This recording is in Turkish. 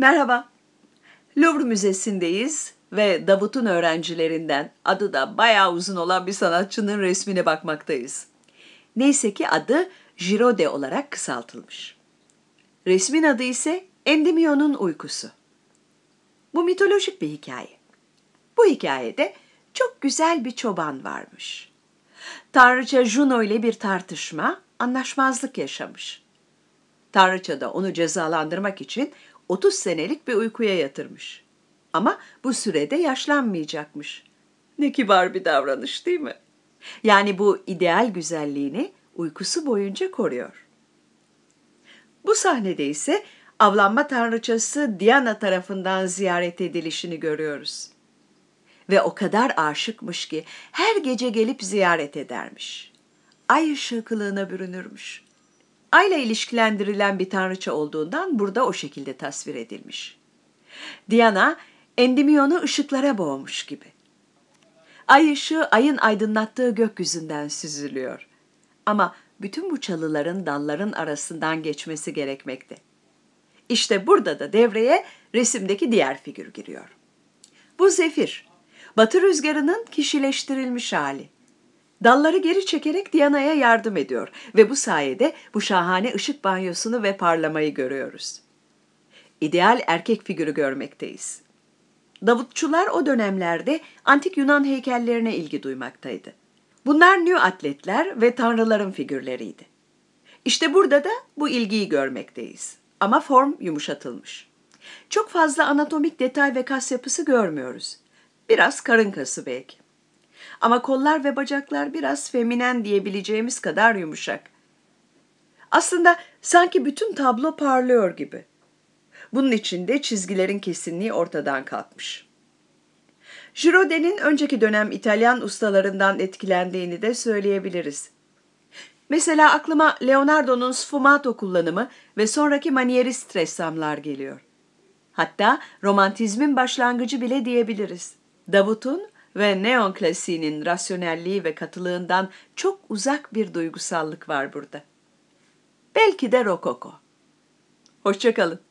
Merhaba. Louvre Müzesi'ndeyiz ve Davut'un öğrencilerinden adı da bayağı uzun olan bir sanatçının resmine bakmaktayız. Neyse ki adı Giraudet olarak kısaltılmış. Resmin adı ise Endymion'un uykusu. Bu mitolojik bir hikaye. Bu hikayede çok güzel bir çoban varmış. Tanrıça Juno ile bir tartışma, anlaşmazlık yaşamış. Tanrıça da onu cezalandırmak için 30 senelik bir uykuya yatırmış. Ama bu sürede yaşlanmayacakmış. Ne kibar bir davranış değil mi? Yani bu ideal güzelliğini uykusu boyunca koruyor. Bu sahnede ise avlanma tanrıçası Diana tarafından ziyaret edilişini görüyoruz. Ve o kadar aşıkmış ki her gece gelip ziyaret edermiş. Ay ışığı kılığına bürünürmüş. Ayla ilişkilendirilen bir tanrıça olduğundan burada o şekilde tasvir edilmiş. Diana, Endymion'u ışıklara boğmuş gibi. Ay ışığı ayın aydınlattığı gökyüzünden süzülüyor. Ama bütün bu çalıların dalların arasından geçmesi gerekmekte. İşte burada da devreye resimdeki diğer figür giriyor. Bu Zefir, batı rüzgarının kişileştirilmiş hali. Dalları geri çekerek Diana'ya yardım ediyor ve bu sayede bu şahane ışık banyosunu ve parlamayı görüyoruz. İdeal erkek figürü görmekteyiz. Davutçular o dönemlerde antik Yunan heykellerine ilgi duymaktaydı. Bunlar nü atletler ve tanrıların figürleriydi. İşte burada da bu ilgiyi görmekteyiz. Ama form yumuşatılmış. Çok fazla anatomik detay ve kas yapısı görmüyoruz. Biraz karın kası belki. Ama kollar ve bacaklar biraz feminen diyebileceğimiz kadar yumuşak. Aslında sanki bütün tablo parlıyor gibi. Bunun içinde çizgilerin kesinliği ortadan kalkmış. Girodet'in önceki dönem İtalyan ustalarından etkilendiğini de söyleyebiliriz. Mesela aklıma Leonardo'nun sfumato kullanımı ve sonraki manierist ressamlar geliyor. Hatta romantizmin başlangıcı bile diyebiliriz. Davut'un ve neon klasiğinin rasyonelliği ve katılığından çok uzak bir duygusallık var burada. Belki de rokoko. Hoşçakalın.